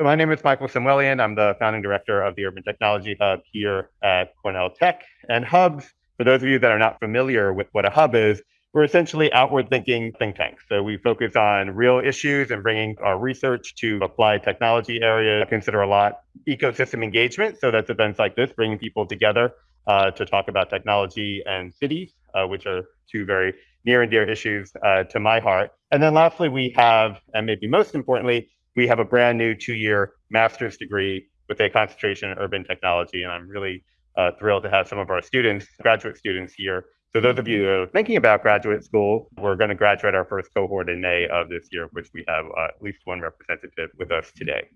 So my name is Michael Samuelian. I'm the founding director of the Urban Technology Hub here at Cornell Tech. And hubs, for those of you that are not familiar with what a hub is, we're essentially outward thinking think tanks. So we focus on real issues and bringing our research to applied technology areas. I consider a lot ecosystem engagement. So that's events like this, bringing people together uh, to talk about technology and cities, uh, which are two very near and dear issues uh, to my heart. And then lastly, we have, and maybe most importantly, we have a brand new two-year master's degree with a concentration in urban technology. And I'm really uh, thrilled to have some of our students, graduate students here. So those of you who are thinking about graduate school, we're going to graduate our first cohort in May of this year, which we have uh, at least one representative with us today.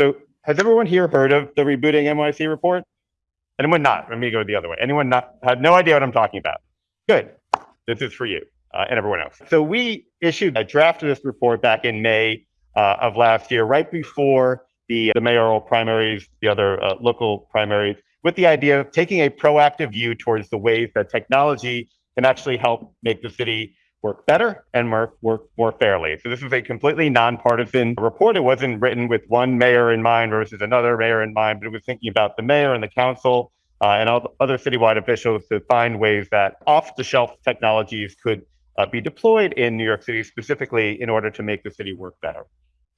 So has everyone here heard of the rebooting NYC report? Anyone not? Let me go the other way. Anyone not had no idea what I'm talking about? Good. This is for you uh, and everyone else. So we issued a draft of this report back in May uh, of last year, right before the, the mayoral primaries, the other uh, local primaries, with the idea of taking a proactive view towards the ways that technology can actually help make the city work better and work, work more fairly. So this is a completely nonpartisan report. It wasn't written with one mayor in mind versus another mayor in mind, but it was thinking about the mayor and the council uh, and all other citywide officials to find ways that off-the-shelf technologies could uh, be deployed in New York City specifically in order to make the city work better.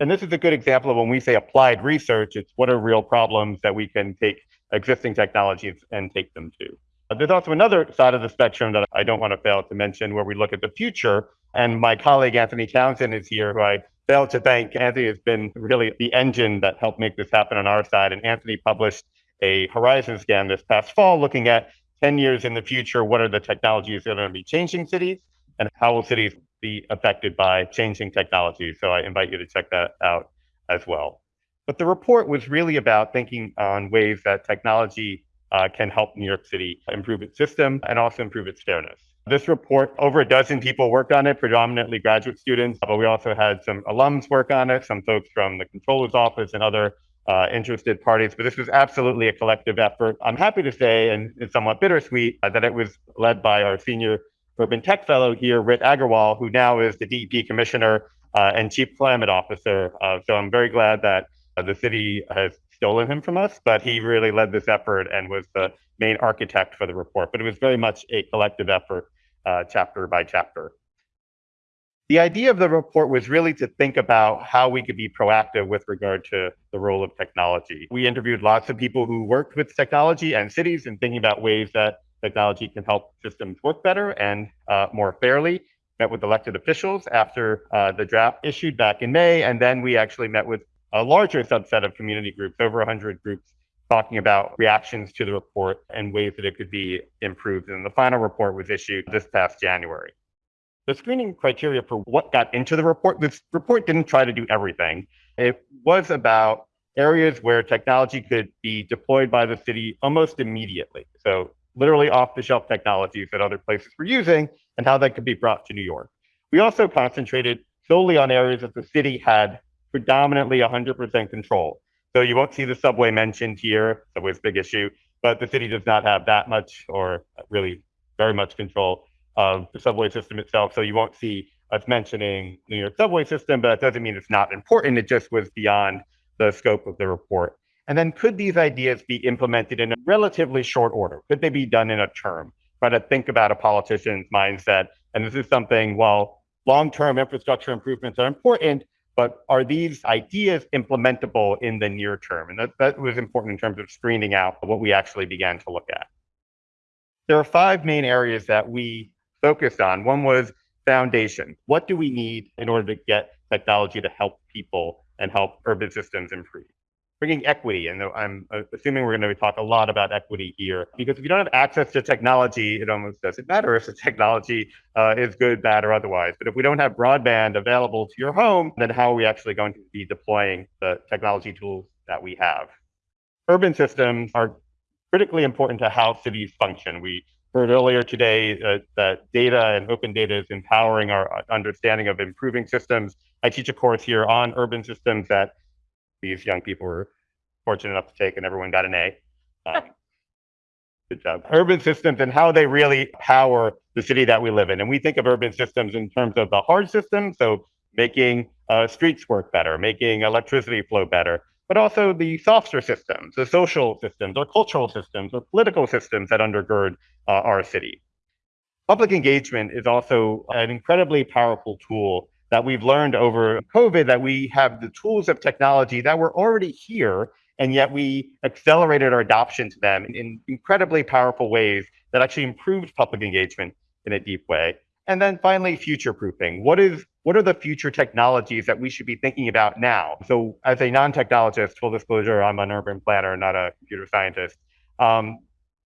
And this is a good example of when we say applied research, it's what are real problems that we can take existing technologies and take them to. There's also another side of the spectrum that I don't want to fail to mention where we look at the future. And my colleague Anthony Townsend is here, who I failed to thank. Anthony has been really the engine that helped make this happen on our side. And Anthony published a horizon scan this past fall looking at 10 years in the future, what are the technologies that are going to be changing cities and how will cities be affected by changing technology. So I invite you to check that out as well. But the report was really about thinking on ways that technology uh, can help New York City improve its system and also improve its fairness. This report, over a dozen people worked on it, predominantly graduate students, but we also had some alums work on it, some folks from the comptroller's office and other uh, interested parties, but this was absolutely a collective effort. I'm happy to say, and it's somewhat bittersweet, uh, that it was led by our senior urban tech fellow here, Rit Aggarwala, who now is the DEP commissioner uh, and chief climate officer. Uh, so I'm very glad that uh, the city has stolen him from us, but he really led this effort and was the main architect for the report. But it was very much a collective effort, uh, chapter by chapter. The idea of the report was really to think about how we could be proactive with regard to the role of technology. We interviewed lots of people who worked with technology and cities and thinking about ways that technology can help systems work better and uh, more fairly. Met with elected officials after uh, the draft issued back in May, and then we actually met with a larger subset of community groups, over 100 groups, talking about reactions to the report and ways that it could be improved. And the final report was issued this past January the screening criteria for what got into the report, this report didn't try to do everything. It was about areas where technology could be deployed by the city almost immediately. So literally off the shelf technologies that other places were using and how that could be brought to New York. We also concentrated solely on areas that the city had predominantly 100% control. So you won't see the subway mentioned here, subway's big issue, but the city does not have that much or really very much control of the subway system itself. So you won't see us mentioning the New York subway system, but that doesn't mean it's not important. It just was beyond the scope of the report. And then could these ideas be implemented in a relatively short order? Could they be done in a term? Try to think about a politician's mindset. And this is something, while long-term infrastructure improvements are important, but are these ideas implementable in the near term? And that, that was important in terms of screening out what we actually began to look at. There are five main areas that we focused on. One was foundation. What do we need in order to get technology to help people and help urban systems improve? Bringing equity, and I'm assuming we're going to talk a lot about equity here, because if you don't have access to technology, it almost doesn't matter if the technology uh, is good, bad, or otherwise. But if we don't have broadband available to your home, then how are we actually going to be deploying the technology tools that we have? Urban systems are critically important to how cities function. We heard earlier today uh, that data and open data is empowering our understanding of improving systems. I teach a course here on urban systems that these young people were fortunate enough to take, and everyone got an A. Um, good job. Urban systems and how they really power the city that we live in. And we think of urban systems in terms of the hard systems, so making uh, streets work better, making electricity flow better, but also the softer systems, the social systems, or cultural systems, or political systems that undergird uh, our city. Public engagement is also an incredibly powerful tool that we've learned over COVID that we have the tools of technology that were already here, and yet we accelerated our adoption to them in incredibly powerful ways that actually improved public engagement in a deep way. And then finally, future proofing. What is what are the future technologies that we should be thinking about now? So, as a non-technologist, full disclosure, I'm an urban planner, not a computer scientist. Um,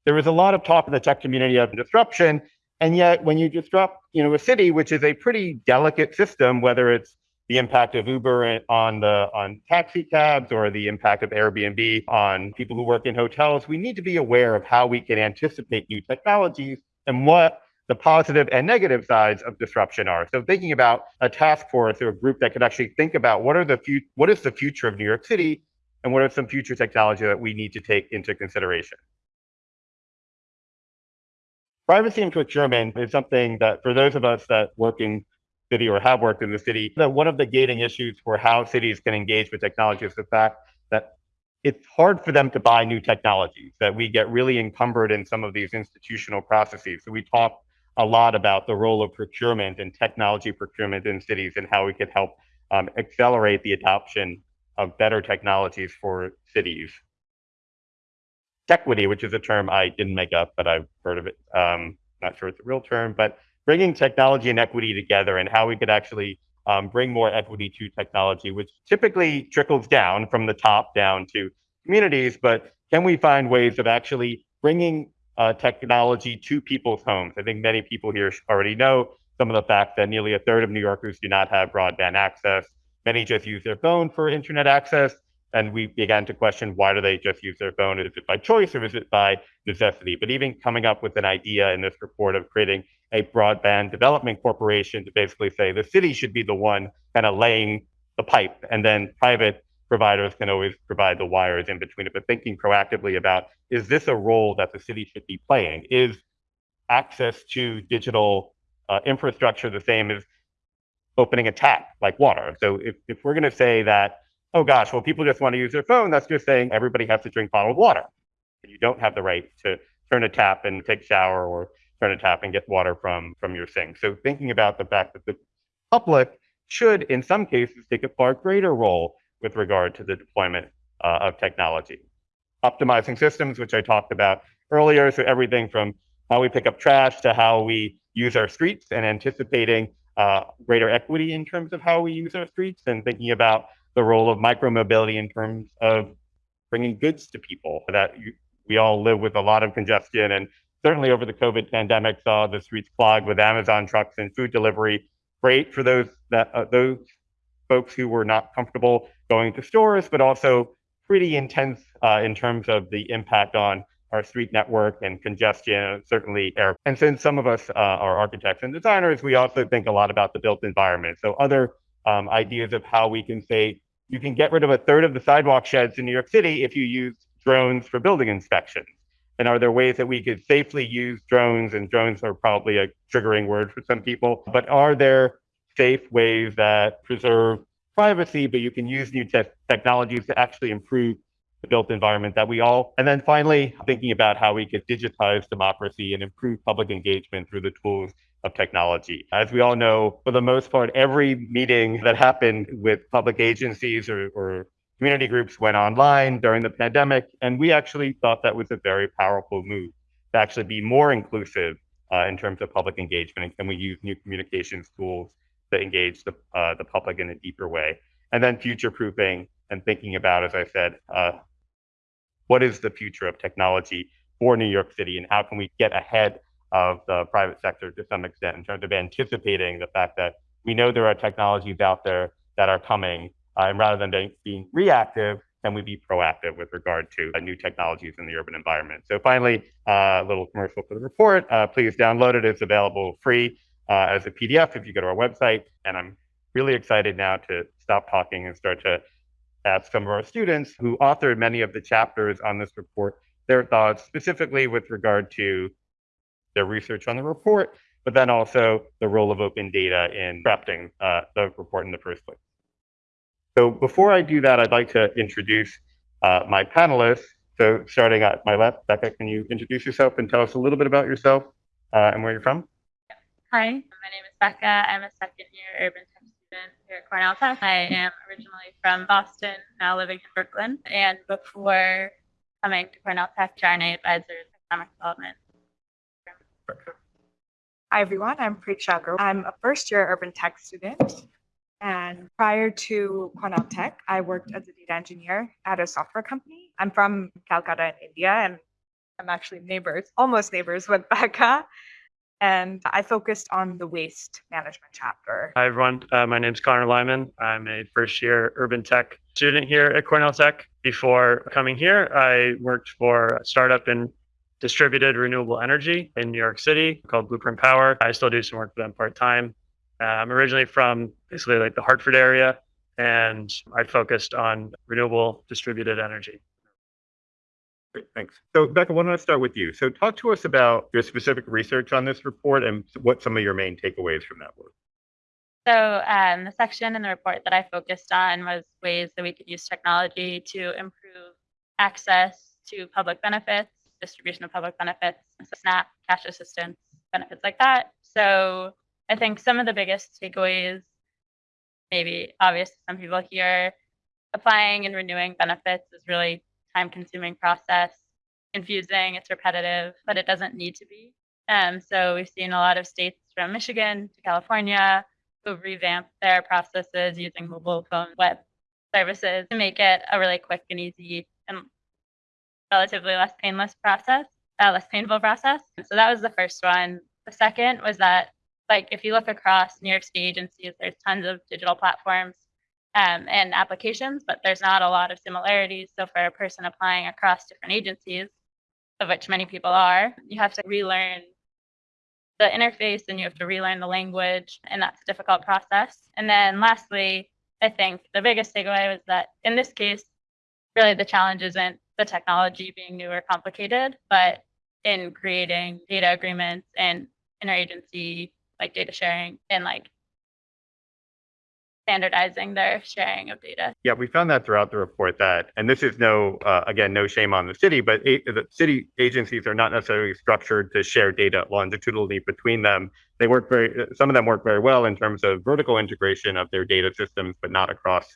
there was a lot of talk in the tech community of disruption, and yet when you disrupt, you know, a city, which is a pretty delicate system, whether it's the impact of Uber on the on taxi cabs or the impact of Airbnb on people who work in hotels, we need to be aware of how we can anticipate new technologies and what the positive and negative sides of disruption are. So thinking about a task force or a group that could actually think about what are the fu- what is the future of New York City and what are some future technology that we need to take into consideration. Privacy and procurement is something that for those of us that work in city or have worked in the city, that one of the gating issues for how cities can engage with technology is the fact that it's hard for them to buy new technologies, that we get really encumbered in some of these institutional processes. So we talk a lot about the role of procurement and technology procurement in cities and how we could help um, accelerate the adoption of better technologies for cities. Tequity, which is a term I didn't make up, but I've heard of it. Um, not sure it's a real term, but bringing technology and equity together and how we could actually um, bring more equity to technology, which typically trickles down from the top down to communities. But can we find ways of actually bringing uh, technology to people's homes. I think many people here already know some of the fact that nearly a third of New Yorkers do not have broadband access. Many just use their phone for internet access. And we began to question why do they just use their phone? Is it by choice or is it by necessity? But even coming up with an idea in this report of creating a broadband development corporation to basically say the city should be the one kind of laying the pipe and then private providers can always provide the wires in between it, but thinking proactively about is this a role that the city should be playing? Is access to digital uh, infrastructure the same as opening a tap like water? So if, if we're going to say that, oh gosh, well, people just want to use their phone, that's just saying everybody has to drink bottled water. You don't have the right to turn a tap and take a shower or turn a tap and get water from, from your sink. So thinking about the fact that the public should, in some cases, take a far greater role with regard to the deployment uh, of technology. Optimizing systems, which I talked about earlier, so everything from how we pick up trash to how we use our streets and anticipating uh, greater equity in terms of how we use our streets and thinking about the role of micromobility in terms of bringing goods to people that you, we all live with a lot of congestion and certainly over the COVID pandemic saw the streets clogged with Amazon trucks and food delivery. Great for those that uh, those folks who were not comfortable going to stores, but also pretty intense uh, in terms of the impact on our street network and congestion, certainly air. And since some of us uh, are architects and designers, we also think a lot about the built environment. So other um, ideas of how we can say you can get rid of a third of the sidewalk sheds in New York City if you use drones for building inspections. And are there ways that we could safely use drones? And drones are probably a triggering word for some people, but are there safe ways that preserve privacy, but you can use new te- technologies to actually improve the built environment that we all. And then finally, thinking about how we could digitize democracy and improve public engagement through the tools of technology. As we all know, for the most part, every meeting that happened with public agencies or, or community groups went online during the pandemic. And we actually thought that was a very powerful move to actually be more inclusive uh, in terms of public engagement. And we use new communications tools to engage the, uh, the public in a deeper way. And then future proofing and thinking about, as I said, uh, what is the future of technology for New York City and how can we get ahead of the private sector to some extent in terms of anticipating the fact that we know there are technologies out there that are coming, uh, and rather than being reactive, can we be proactive with regard to uh, new technologies in the urban environment? So finally, uh, a little commercial for the report. Uh, please download it. It's available free uh, as a PDF if you go to our website. And I'm really excited now to stop talking and start to ask some of our students who authored many of the chapters on this report their thoughts, specifically with regard to their research on the report, but then also the role of open data in crafting uh, the report in the first place. So before I do that, I'd like to introduce uh, my panelists. So starting at my left, Becca, can you introduce yourself and tell us a little bit about yourself uh, and where you're from? Hi, my name is Becca. I'm a second year urban tech student here at Cornell Tech. I am originally from Boston, now living in Brooklyn. And before coming to Cornell Tech, HR&A advisors economic development. Hi, everyone. I'm Preeksha Agarwal. I'm a first year urban tech student. And prior to Cornell Tech, I worked as a data engineer at a software company. I'm from Calcutta in India, and I'm actually neighbors, almost neighbors with Becca. And I focused on the waste management chapter. Hi, everyone. Uh, my name is Connor Lyman. I'm a first year urban tech student here at Cornell Tech. Before coming here, I worked for a startup in distributed renewable energy in New York City called Blueprint Power. I still do some work for them part time. Uh, I'm originally from basically like the Hartford area, and I focused on renewable distributed energy. Great, thanks. So Becca, why don't I start with you? So talk to us about your specific research on this report and what some of your main takeaways from that were. So um, the section in the report that I focused on was ways that we could use technology to improve access to public benefits, distribution of public benefits, so SNAP, cash assistance, benefits like that. So I think some of the biggest takeaways, maybe obvious to some people here, applying and renewing benefits is really time consuming process, confusing, it's repetitive, but it doesn't need to be. Um, so we've seen a lot of states from Michigan to California who've revamped their processes using mobile phone web services to make it a really quick and easy and relatively less painless process, uh, less painful process. So that was the first one. The second was that, like, if you look across New York State agencies, there's tons of digital platforms um, and applications, but there's not a lot of similarities. So for a person applying across different agencies, of which many people are, you have to relearn the interface and you have to relearn the language, and that's a difficult process. And then lastly, I think the biggest takeaway was that in this case, really the challenge isn't the technology being new or complicated, but in creating data agreements and interagency like data sharing and like standardizing their sharing of data. Yeah, we found that throughout the report that, and this is no, uh, again, no shame on the city, but a- the city agencies are not necessarily structured to share data longitudinally between them. They work very, some of them work very well in terms of vertical integration of their data systems, but not across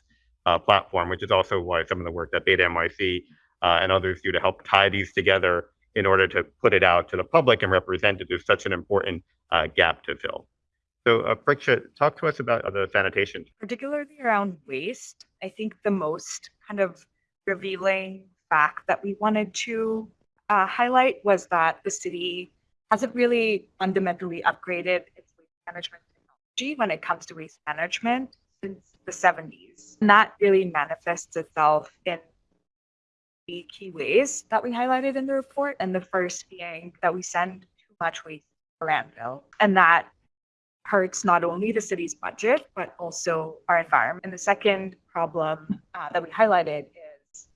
uh, platform, which is also why some of the work that Beta NYC uh, and others do to help tie these together in order to put it out to the public and represent it is such an important uh, gap to fill. So, uh, Preeksha, talk to us about the sanitation. particularly around waste, I think the most kind of revealing fact that we wanted to uh, highlight was that the city hasn't really fundamentally upgraded its waste management technology when it comes to waste management since the 70s. And that really manifests itself in the key ways that we highlighted in the report. And the first being that we send too much waste to landfill. And that hurts not only the city's budget, but also our environment. And the second problem uh, that we highlighted is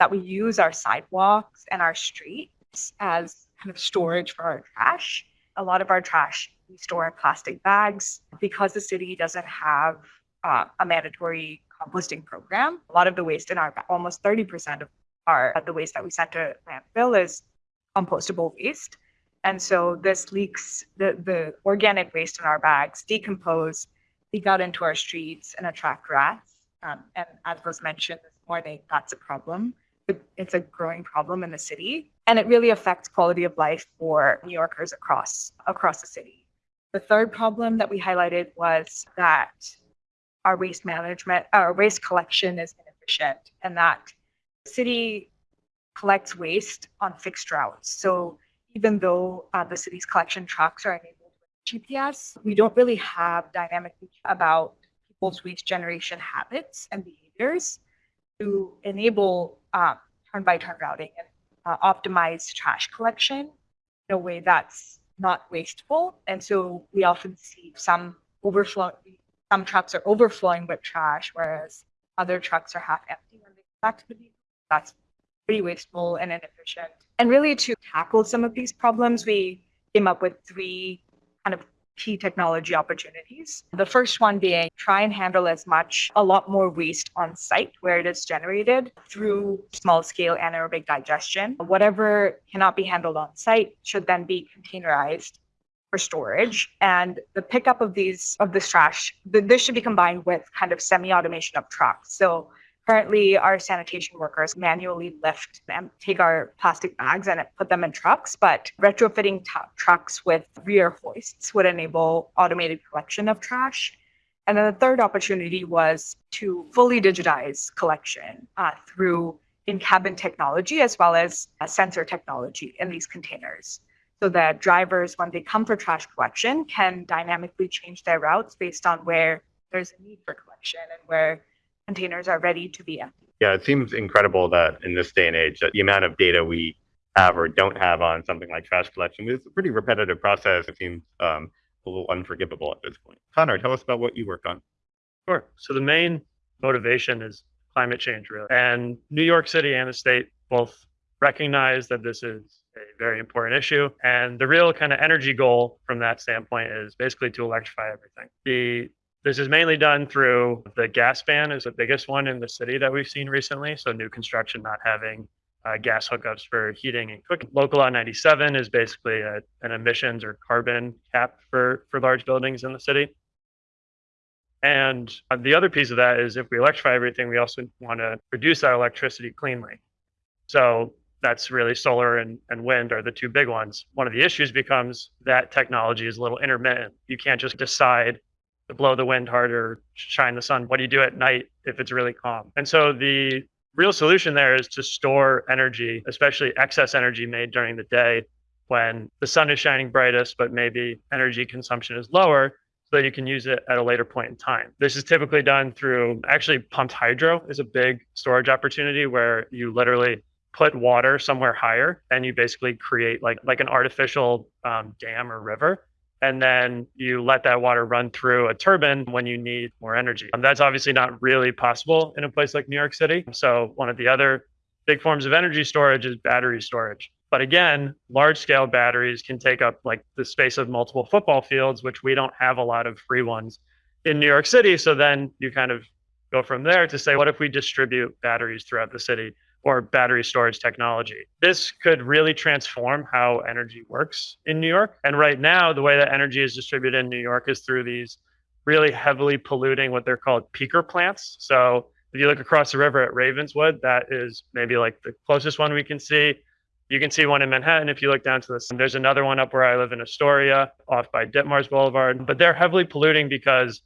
that we use our sidewalks and our streets as kind of storage for our trash. A lot of our trash we store in plastic bags because the city doesn't have uh, a mandatory composting program. A lot of the waste in our, almost 30% of our, the waste that we to landfill is compostable waste. And so this leaks, the, the organic waste in our bags decompose, leak out into our streets and attract rats. Um, and as was mentioned this morning, that's a problem. It's a growing problem in the city. And it really affects quality of life for New Yorkers across, across the city. The third problem that we highlighted was that our waste management, our waste collection is inefficient and that city collects waste on fixed routes. So even though uh, the city's collection trucks are enabled with GPS, we don't really have dynamic about people's waste generation habits and behaviors to enable turn by turn routing and uh, optimize trash collection in a way that's not wasteful. And so we often see some overflow, some trucks are overflowing with trash, whereas other trucks are half empty when they collect the. That's pretty wasteful and inefficient. And really to tackle some of these problems, we came up with three kind of key technology opportunities. The first one being try and handle as much, a lot more waste on site where it is generated through small scale anaerobic digestion. Whatever cannot be handled on site should then be containerized for storage. And the pickup of these, of this trash, th- this should be combined with kind of semi-automation of trucks. So currently our sanitation workers manually lift and take our plastic bags and put them in trucks, but retrofitting t- trucks with rear hoists would enable automated collection of trash. And then the third opportunity was to fully digitize collection uh, through in-cabin technology as well as uh, sensor technology in these containers so that drivers, when they come for trash collection, can dynamically change their routes based on where there's a need for collection and where containers are ready to be emptied. Yeah, it seems incredible that in this day and age, that the amount of data we have or don't have on something like trash collection is a pretty repetitive process. It seems um, a little unforgivable at this point. Connor, tell us about what you work on. Sure. So the main motivation is climate change, really. And New York City and the state both recognize that this is a very important issue. And the real kind of energy goal from that standpoint is basically to electrify everything. The this is mainly done through the gas ban is the biggest one in the city that we've seen recently. So new construction not having uh, gas hookups for heating and cooking. Local Law 97 is basically a, an emissions or carbon cap for for large buildings in the city. And uh, the other piece of that is if we electrify everything, we also want to produce that electricity cleanly. So that's really solar and, and wind are the two big ones. One of the issues becomes that technology is a little intermittent. You can't just decide to blow the wind harder, shine the sun. What do you do at night if it's really calm? And so the real solution there is to store energy, especially excess energy made during the day when the sun is shining brightest, but maybe energy consumption is lower so that you can use it at a later point in time. This is typically done through actually pumped hydro is a big storage opportunity where you literally put water somewhere higher and you basically create like like an artificial um, dam or river and then you let that water run through a turbine when you need more energy. And that's obviously not really possible in a place like new york city. So one of the other big forms of energy storage is battery storage. But again large scale batteries can take up like the space of multiple football fields which we don't have a lot of free ones in new york city. So then you kind of go from there to say what if we distribute batteries throughout the city or battery storage technology. This could really transform how energy works in New York. And right now, the way that energy is distributed in New York is through these really heavily polluting what they're called peaker plants. So if you look across the river at Ravenswood, that is maybe like the closest one we can see. You can see one in Manhattan if you look down to the sun. There's another one up where I live in Astoria, off by Ditmars Boulevard. But they're heavily polluting because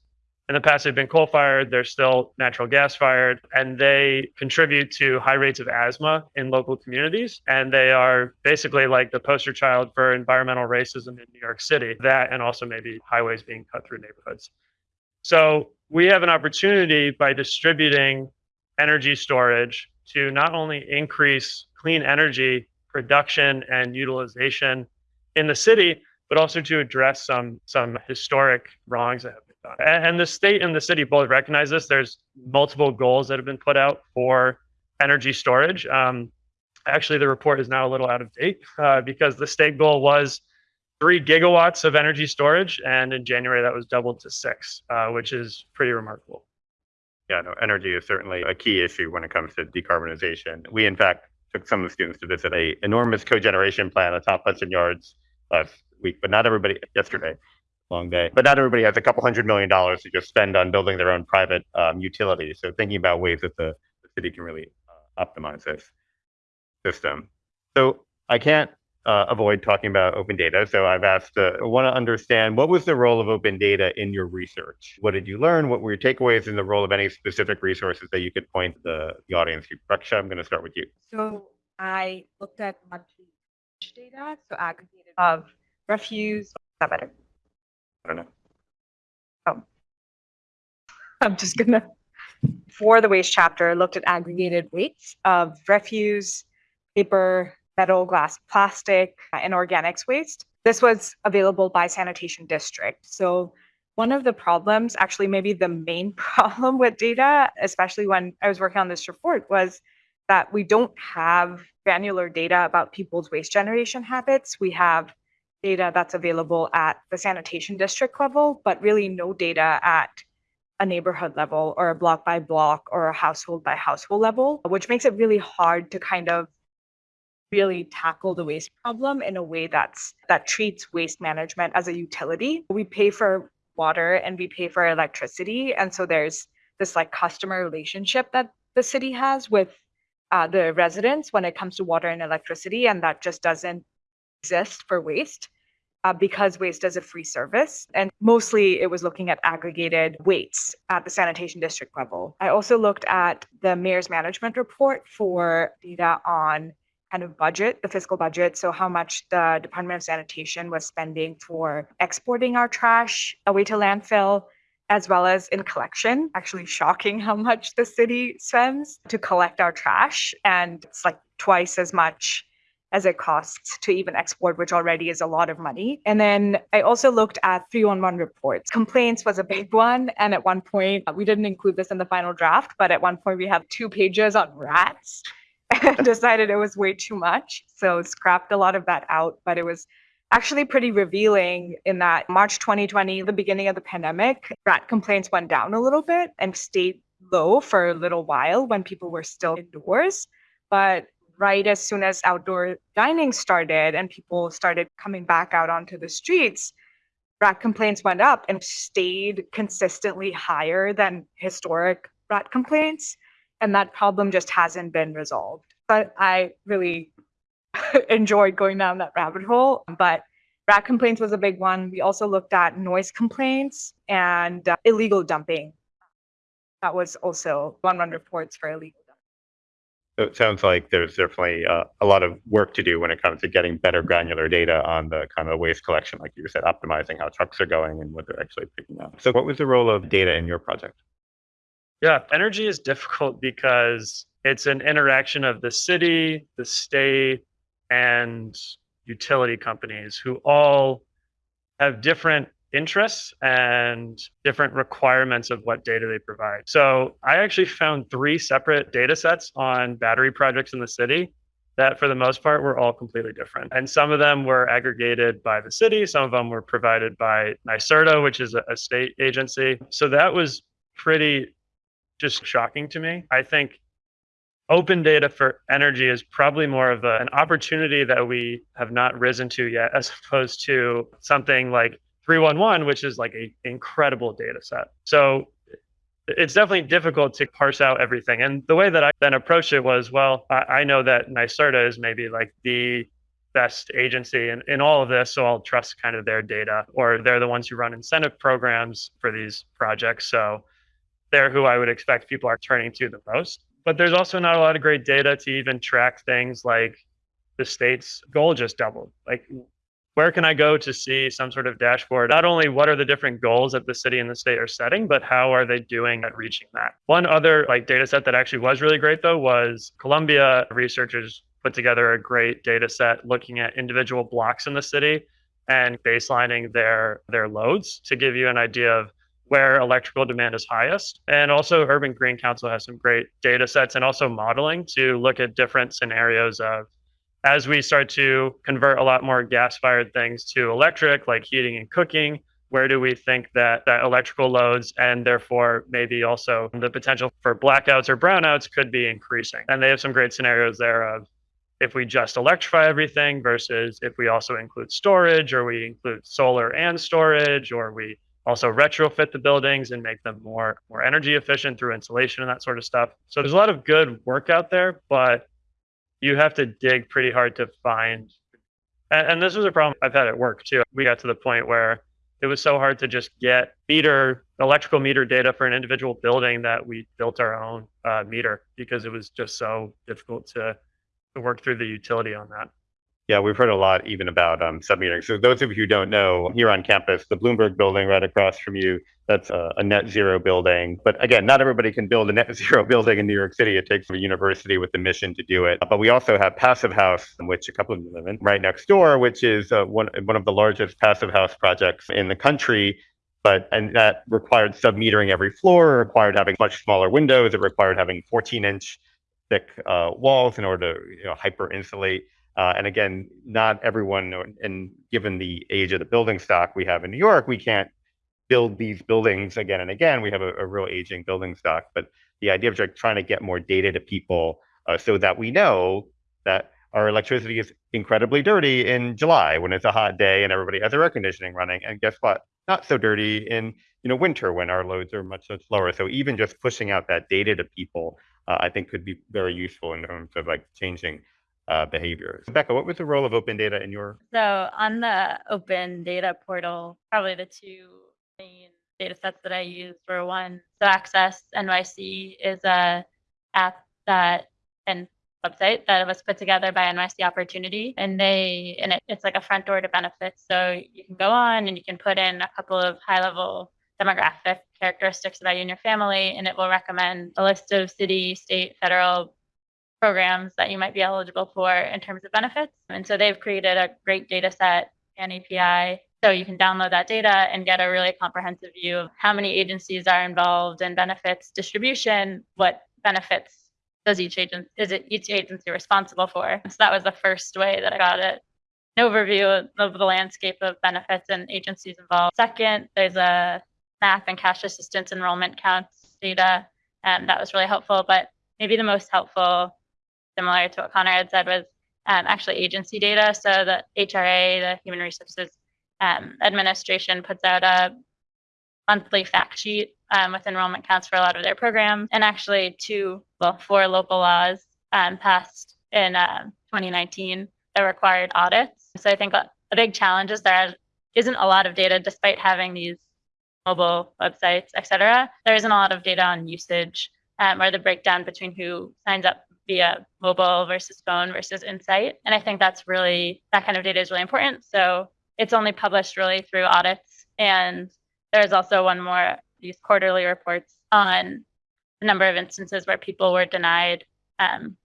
in the past they've been coal fired they're still natural gas fired and they contribute to high rates of asthma in local communities and they are basically like the poster child for environmental racism in new york city that and also maybe highways being cut through neighborhoods. So we have an opportunity by distributing energy storage to not only increase clean energy production and utilization in the city but also to address some some historic wrongs that have and the state and the city both recognize this. There's multiple goals that have been put out for energy storage. Um, actually, the report is now a little out of date uh, because the state goal was three gigawatts of energy storage, and in January that was doubled to six, uh, which is pretty remarkable. Yeah, no, energy is certainly a key issue when it comes to decarbonization. We, in fact, took some of the students to visit a enormous cogeneration plant atop Hudson Yards last week, but not everybody yesterday long day. But not everybody has a couple hundred million dollars to just spend on building their own private um, utility. So thinking about ways that the, the city can really uh, optimize this system. So I can't uh, avoid talking about open data. So I've asked, uh, I want to understand what was the role of open data in your research? What did you learn? What were your takeaways in the role of any specific resources that you could point the, the audience to? Raksha, I'm going to start with you. So I looked at monthly data, so aggregated of refuse. I don't know. Oh. I'm just gonna, for the waste chapter, looked at aggregated weights of refuse, paper, metal, glass, plastic, and organics waste. This was available by sanitation district. So one of the problems, actually maybe the main problem with data, especially when I was working on this report, was that we don't have granular data about people's waste generation habits. We have data that's available at the sanitation district level, but really no data at a neighborhood level or a block by block or a household by household level, which makes it really hard to kind of really tackle the waste problem in a way that's that treats waste management as a utility. We pay for water and we pay for electricity, and so there's this like customer relationship that the city has with uh, the residents when it comes to water and electricity, and that just doesn't exist for waste uh, because waste is a free service. And mostly it was looking at aggregated weights at the sanitation district level. I also looked at the mayor's management report for data on kind of budget, the fiscal budget. So, how much the Department of Sanitation was spending for exporting our trash away to landfill, as well as in collection. Actually, shocking how much the city spends to collect our trash. And it's like twice as much as it costs to even export, which already is a lot of money. And then I also looked at 311 reports. Complaints was a big one. And at one point, we didn't include this in the final draft, but at one point we have two pages on rats and decided it was way too much. So scrapped a lot of that out, but it was actually pretty revealing in that March 2020, the beginning of the pandemic, rat complaints went down a little bit and stayed low for a little while when people were still indoors. But right as soon as outdoor dining started and people started coming back out onto the streets, rat complaints went up and stayed consistently higher than historic rat complaints. And that problem just hasn't been resolved. But I really enjoyed going down that rabbit hole. But rat complaints was a big one. We also looked at noise complaints and uh, illegal dumping. That was also one run reports for illegal. So it sounds like there's definitely uh, a lot of work to do when it comes to getting better granular data on the kind of waste collection, like you said, optimizing how trucks are going and what they're actually picking up. So, what was the role of data in your project? Yeah, energy is difficult because it's an interaction of the city, the state, and utility companies who all have different interests and different requirements of what data they provide. So I actually found three separate data sets on battery projects in the city that for the most part were all completely different. And some of them were aggregated by the city, some of them were provided by NYSERDA, which is a, state agency. So that was pretty just shocking to me. I think open data for energy is probably more of a, an opportunity that we have not risen to yet, as opposed to something like 311, which is like an incredible data set. So it's definitely difficult to parse out everything. And the way that I then approached it was, well, I, I know that NYSERDA is maybe like the best agency in, in all of this. So I'll trust kind of their data, or they're the ones who run incentive programs for these projects. So they're who I would expect people are turning to the most. But there's also not a lot of great data to even track things like the state's goal just doubled. Like, where can I go to see some sort of dashboard? Not only what are the different goals that the city and the state are setting, but how are they doing at reaching that? One other like data set that actually was really great though was Columbia researchers put together a great data set looking at individual blocks in the city and baselining their their loads to give you an idea of where electrical demand is highest. And also Urban Green Council has some great data sets and also modeling to look at different scenarios of as we start to convert a lot more gas fired things to electric, like heating and cooking, where do we think that, that electrical loads and therefore maybe also the potential for blackouts or brownouts could be increasing? And they have some great scenarios there of if we just electrify everything versus if we also include storage or we include solar and storage or we also retrofit the buildings and make them more more energy efficient through insulation and that sort of stuff. So there's a lot of good work out there, but you have to dig pretty hard to find. And, and this was a problem I've had at work too. We got to the point where it was so hard to just get meter electrical meter data for an individual building that we built our own uh, meter because it was just so difficult to to work through the utility on that. Yeah, we've heard a lot even about um, submetering. So those of you who don't know, here on campus, the Bloomberg building right across from you, that's a, a net zero building. But again, not everybody can build a net zero building in New York City. It takes a university with the mission to do it. But we also have Passive House, which a couple of you live in, right next door, which is uh, one one of the largest passive house projects in the country. But and that required submetering every floor, required having much smaller windows, it required having 14 inch thick uh, walls in order to you know, hyper insulate Uh, and again, not everyone, and given the age of the building stock we have in New York, we can't build these buildings again and again. We have a, a real aging building stock, but the idea of like trying to get more data to people uh, so that we know that our electricity is incredibly dirty in July when it's a hot day and everybody has their air conditioning running. And guess what? Not so dirty in you know winter when our loads are much much lower. So even just pushing out that data to people, uh, I think could be very useful in terms of like changing uh, behaviors. Becca, what was the role of open data in your? So on the open data portal, probably the two main data sets that I used were one, so Access NYC is a app that and website that was put together by NYC Opportunity, and they and it, it's like a front door to benefits. So you can go on and you can put in a couple of high level demographic characteristics about you and your family, and it will recommend a list of city, state, federal programs that you might be eligible for in terms of benefits. And so they've created a great data set and API. So you can download that data and get a really comprehensive view of how many agencies are involved in benefits distribution, what benefits does each agency is it each agency responsible for. So that was the first way that I got it. An overview of the landscape of benefits and agencies involved. Second, there's a SNAP and cash assistance enrollment counts data, and that was really helpful. But maybe the most helpful similar to what Connor had said was um, actually agency data. So the HRA, the Human Resources um, Administration, puts out a monthly fact sheet um, with enrollment counts for a lot of their programs, and actually two, well, four local laws um, passed in uh, 2019 that required audits. So I think a, big challenge is there isn't a lot of data, despite having these mobile websites, et cetera. There isn't a lot of data on usage um, or the breakdown between who signs up via mobile versus phone versus insight. And I think that's really, that kind of data is really important. So it's only published really through audits. And there's also one more, these quarterly reports on the number of instances where people were denied um,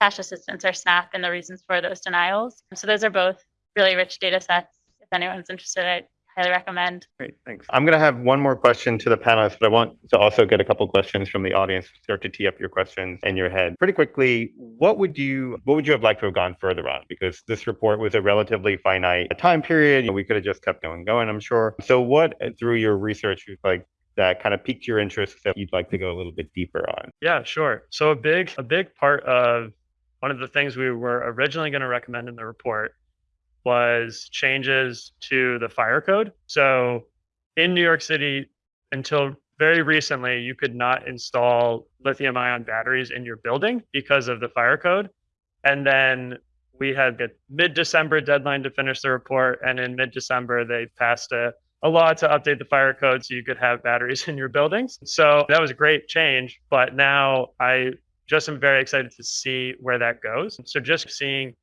cash assistance or SNAP and the reasons for those denials. So those are both really rich data sets. If anyone's interested, I highly recommend. Great, thanks. I'm going to have one more question to the panelists, but I want to also get a couple questions from the audience. Start to tee up your questions in your head pretty quickly. What would you What would you have liked to have gone further on? Because this report was a relatively finite time period. You know, we could have just kept going, going. I'm sure. So, what uh, through your research, like that kind of piqued your interest that you'd like to go a little bit deeper on? Yeah, sure. So a big a big part of one of the things we were originally going to recommend in the report was changes to the fire code. So in New York City, until very recently, you could not install lithium ion batteries in your building because of the fire code. And then we had a mid December deadline to finish the report. And in mid December, they passed a, a law to update the fire code so you could have batteries in your buildings. So that was a great change. But now I just am very excited to see where that goes. So just seeing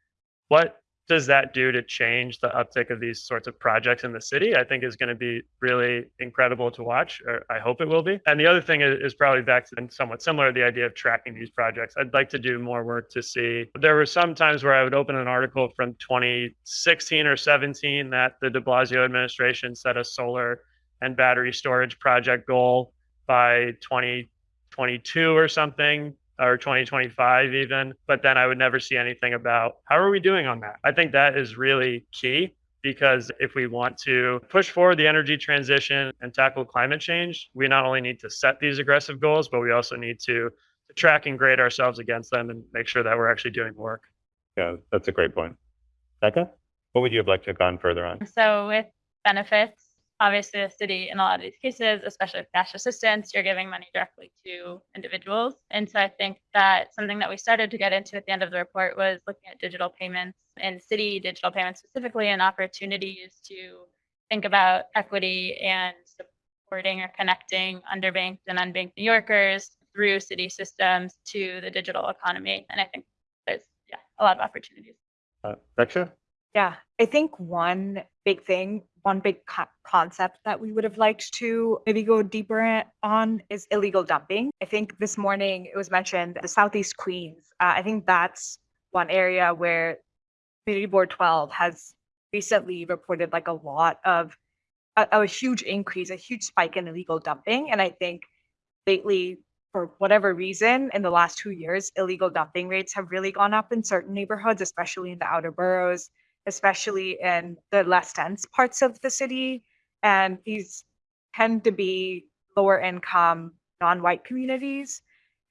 what does that do to change the uptick of these sorts of projects in the city? I think is going to be really incredible to watch, or I hope it will be. And the other thing is, is probably back to somewhat similar the idea of tracking these projects. I'd like to do more work to see. There were some times where I would open an article from 2016 or 17 that the De Blasio administration set a solar and battery storage project goal by 2022 or something or 2025 even but then i would never see anything about how are we doing on that i think that is really key because if we want to push forward the energy transition and tackle climate change we not only need to set these aggressive goals but we also need to, to track and grade ourselves against them and make sure that we're actually doing work Yeah, that's a great point. Becca, what would you have liked to have gone further on? So with benefits, obviously the city in a lot of these cases, especially with cash assistance, you're giving money directly to individuals. And so I think that something that we started to get into at the end of the report was looking at digital payments and city digital payments specifically and opportunities to think about equity and supporting or connecting underbanked and unbanked New Yorkers through city systems to the digital economy. And I think there's yeah, a lot of opportunities. Uh? Yeah, I think one big thing, one big co- concept that we would have liked to maybe go deeper on is illegal dumping. I think this morning it was mentioned the Southeast Queens. Uh, I think that's one area where Community Board 12 has recently reported like a lot of a, a huge increase, a huge spike in illegal dumping. And I think lately for whatever reason, in the last two years, illegal dumping rates have really gone up in certain neighborhoods, especially in the outer boroughs, especially in the less dense parts of the city. And these tend to be lower income, non-white communities.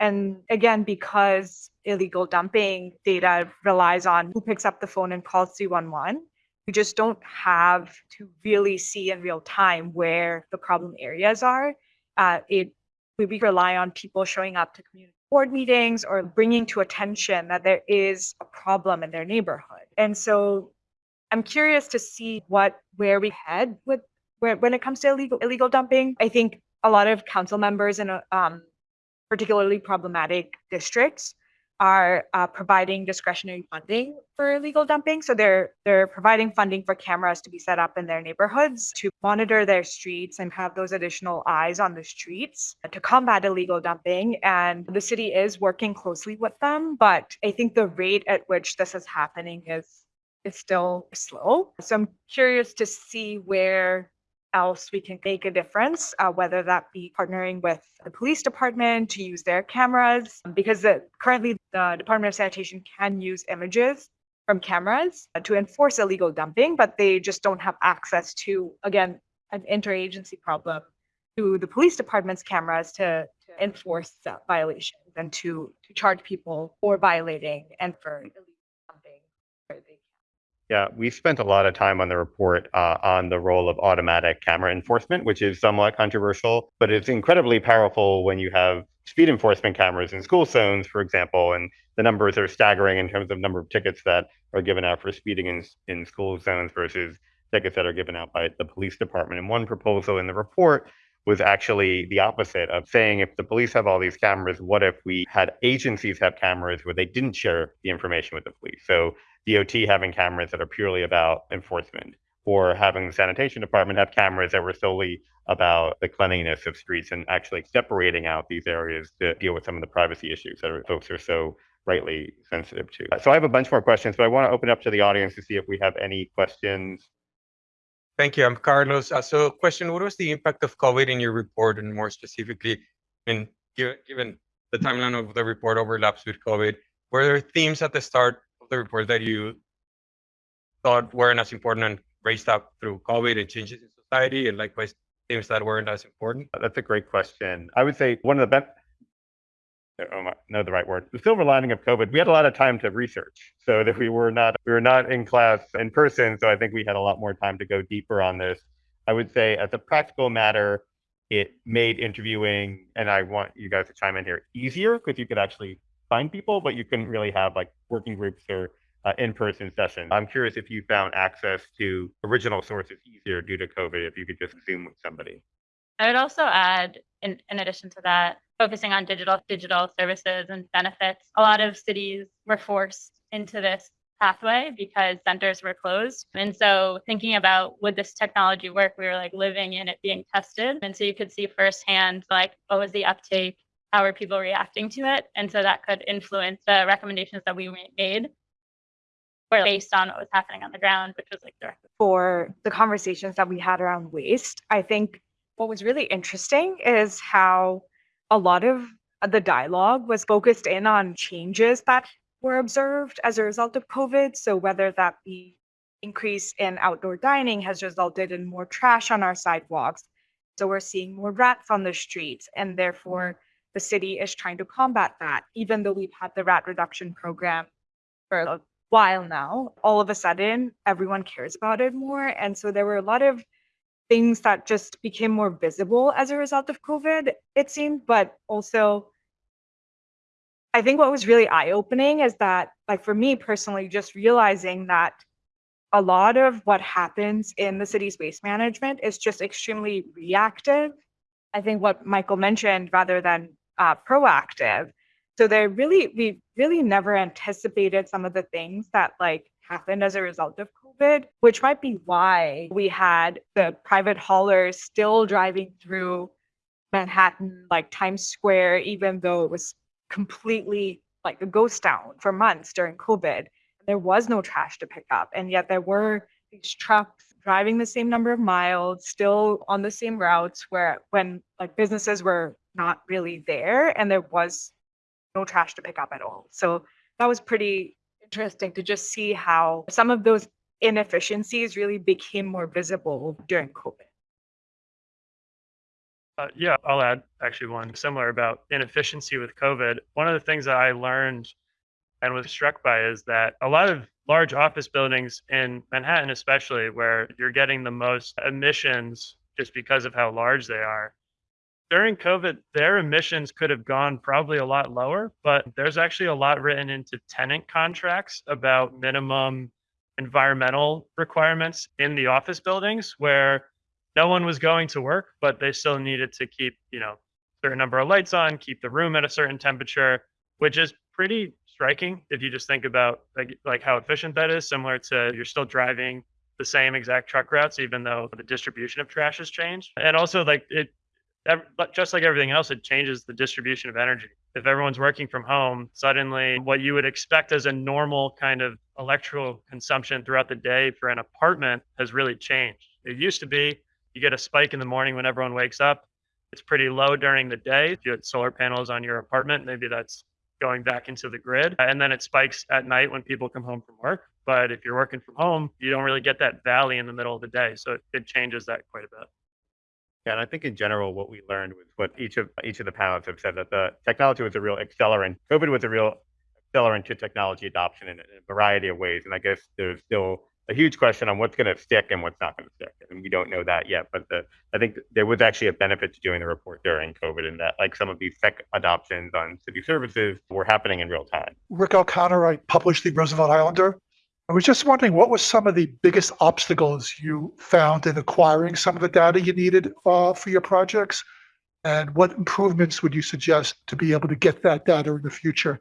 And again, because illegal dumping data relies on who picks up the phone and calls 311, we just don't have to really see in real time where the problem areas are. Uh, it we, rely on people showing up to community board meetings or bringing to attention that there is a problem in their neighborhood. And so I'm curious to see what where we head with where, when it comes to illegal illegal dumping. I think a lot of council members in um, particularly problematic districts are uh, providing discretionary funding for illegal dumping. So they're they're providing funding for cameras to be set up in their neighborhoods to monitor their streets and have those additional eyes on the streets to combat illegal dumping. And the city is working closely with them, but I think the rate at which this is happening is is still slow. So I'm curious to see where else we can make a difference, uh, whether that be partnering with the police department to use their cameras, because the, currently the Department of Sanitation can use images from cameras to enforce illegal dumping, but they just don't have access to, again, an interagency problem to the police department's cameras to, to enforce violations and to, to charge people for violating and for illegal dumping. where they Yeah, we spent a lot of time on the report uh, on the role of automatic camera enforcement, which is somewhat controversial, but it's incredibly powerful when you have speed enforcement cameras in school zones, for example, and the numbers are staggering in terms of number of tickets that are given out for speeding in, in school zones versus tickets that are given out by the police department. And one proposal in the report was actually the opposite of saying if the police have all these cameras, what if we had agencies have cameras where they didn't share the information with the police? So DOT having cameras that are purely about enforcement, or having the sanitation department have cameras that were solely about the cleanliness of streets and actually separating out these areas to deal with some of the privacy issues that are, folks are so rightly sensitive to. So I have a bunch more questions, but I want to open up to the audience to see if we have any questions. Thank you. I'm Carlos. Uh, so question, what was the impact of COVID in your report and more specifically, I mean, given, the timeline of the report overlaps with COVID, were there themes at the start the report that you thought weren't as important and raised up through COVID and changes in society and likewise themes that weren't as important? That's a great question. I would say one of the best, oh my, know the right word. The silver lining of COVID, we had a lot of time to research, so that we were not we were not in class in person. So I think we had a lot more time to go deeper on this. I would say, as a practical matter, it made interviewing, and I want you guys to chime in here, easier because you could actually find people, but you couldn't really have like working groups or uh, in-person sessions. I'm curious if you found access to original sources easier due to COVID, if you could just Zoom with somebody. I would also add, in, in addition to that, focusing on digital digital services and benefits. A lot of cities were forced into this pathway because centers were closed. And so thinking about would this technology work, we were like living in it being tested. And so you could see firsthand like what was the uptake, how are people reacting to it? And so that could influence the recommendations that we made were based on what was happening on the ground, which was like direct. for the conversations that we had around waste. I think what was really interesting is how a lot of the dialogue was focused in on changes that were observed as a result of COVID. So whether that be increase in outdoor dining has resulted in more trash on our sidewalks. So we're seeing more rats on the streets and therefore mm-hmm. The city is trying to combat that. Even though we've had the rat reduction program for a while now, all of a sudden everyone cares about it more. And so there were a lot of things that just became more visible as a result of COVID, it seemed, but also I think what was really eye opening is that, like, for me personally, just realizing that a lot of what happens in the city's waste management is just extremely reactive. I think what Michael mentioned rather than uh, proactive. So they really, we really never anticipated some of the things that like happened as a result of COVID, which might be why we had the private haulers still driving through Manhattan, like Times Square, even though it was completely like a ghost town for months during COVID. There was no trash to pick up, and yet there were these trucks driving the same number of miles, still on the same routes where when like businesses were not really there and there was no trash to pick up at all. So that was pretty interesting to just see how some of those inefficiencies really became more visible during COVID. Uh, yeah, I'll add actually one similar about inefficiency with COVID. One of the things that I learned and was struck by is that a lot of large office buildings in Manhattan, especially where you're getting the most emissions just because of how large they are. During COVID, their emissions could have gone probably a lot lower, but there's actually a lot written into tenant contracts about minimum environmental requirements in the office buildings where no one was going to work, but they still needed to keep, you know, certain number of lights on, keep the room at a certain temperature, which is pretty striking if you just think about like like how efficient that is, similar to you're still driving the same exact truck routes, even though the distribution of trash has changed. And also like it just like everything else, it changes the distribution of energy. If everyone's working from home, suddenly what you would expect as a normal kind of electrical consumption throughout the day for an apartment has really changed. It used to be you get a spike in the morning when everyone wakes up. It's pretty low during the day. If you had solar panels on your apartment, maybe that's going back into the grid. And then it spikes at night when people come home from work. But if you're working from home, you don't really get that valley in the middle of the day. So it, it changes that quite a bit. Yeah, and I think in general, what we learned was what each of each of the panelists have said that the technology was a real accelerant. COVID was a real accelerant to technology adoption in, a- in a variety of ways, and I guess there's still a huge question on what's going to stick and what's not going to stick, and we don't know that yet. But the, I think there was actually a benefit to doing the report during COVID, in that like some of these tech adoptions on city services were happening in real time. Rick O'Connor, I published the Roosevelt Islander. I was just wondering, what were some of the biggest obstacles you found in acquiring some of the data you needed uh, for your projects? And what improvements would you suggest to be able to get that data in the future?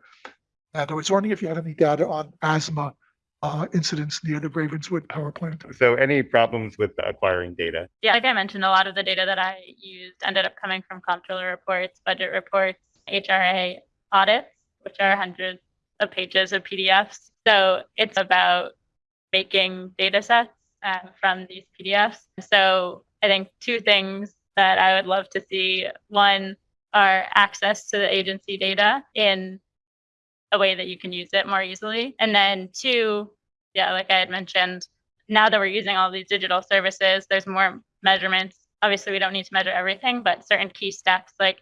And I was wondering if you had any data on asthma uh, incidents near the Ravenswood power plant. So any problems with acquiring data? Yeah, like I mentioned, a lot of the data that I used ended up coming from comptroller reports, budget reports, HRA audits, which are hundreds of pages of PDFs. So it's about making data sets uh, from these PDFs. So I think two things that I would love to see one are access to the agency data in a way that you can use it more easily. And then two, yeah, like I had mentioned, now that we're using all these digital services, there's more measurements. Obviously, we don't need to measure everything, but certain key steps like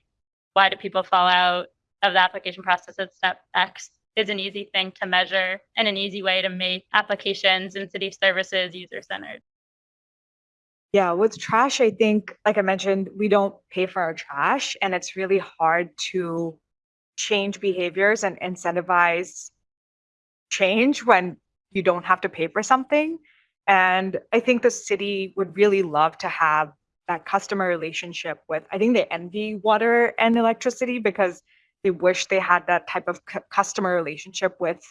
why do people fall out of the application process at step X is an easy thing to measure and an easy way to make applications and city services user centered. Yeah, with trash, I think, like I mentioned, we don't pay for our trash, and it's really hard to change behaviors and incentivize change when you don't have to pay for something. And I think the city would really love to have that customer relationship with, I think they envy water and electricity because they wish they had that type of cu- customer relationship with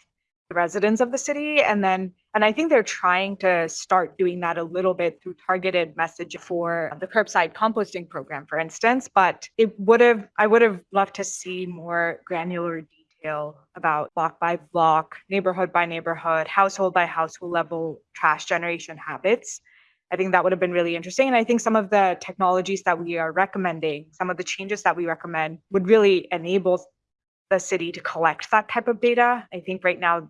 the residents of the city. And then, and I think they're trying to start doing that a little bit through targeted message for the curbside composting program, for instance. But it would have, I would have loved to see more granular detail about block by block, neighborhood by neighborhood, household by household level trash generation habits. I think that would have been really interesting. And I think some of the technologies that we are recommending, some of the changes that we recommend would really enable the city to collect that type of data. I think right now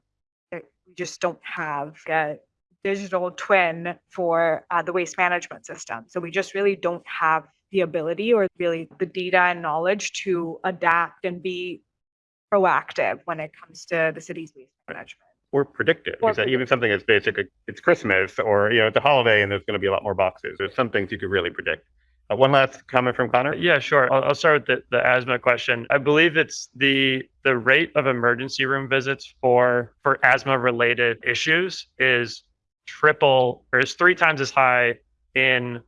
we just don't have a digital twin for uh, the waste management system. So we just really don't have the ability or really the data and knowledge to adapt and be proactive when it comes to the city's waste management. Or predictive. Or Is that even something as basic? as It's Christmas, or you know, it's a holiday, and there's going to be a lot more boxes. There's some things you could really predict. Uh, one last comment from Connor. Yeah, sure. I'll, I'll start with the, the asthma question. I believe it's the the rate of emergency room visits for for asthma related issues is triple or is three times as high in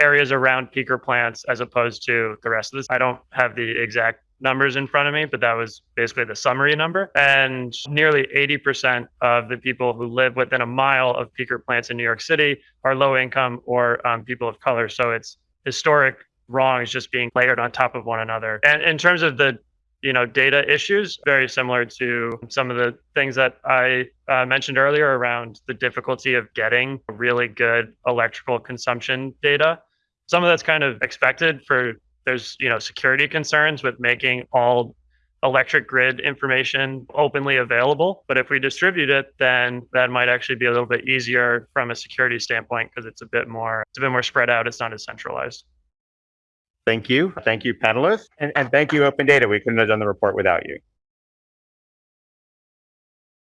areas around peaker plants as opposed to the rest of this. I don't have the exact numbers in front of me, but that was basically the summary number. And nearly 80% of the people who live within a mile of peaker plants in New York City are low income or um, people of color. So it's historic wrongs just being layered on top of one another. And in terms of the you know data issues very similar to some of the things that i uh, mentioned earlier around the difficulty of getting really good electrical consumption data some of that's kind of expected for there's, you know, security concerns with making all electric grid information openly available. But if we distribute it, then that might actually be a little bit easier from a security standpoint because it's a bit more, it's a bit more spread out. It's not as centralized. Thank you. Thank you, panelists. And, and thank you, Open Data. We couldn't have done the report without you.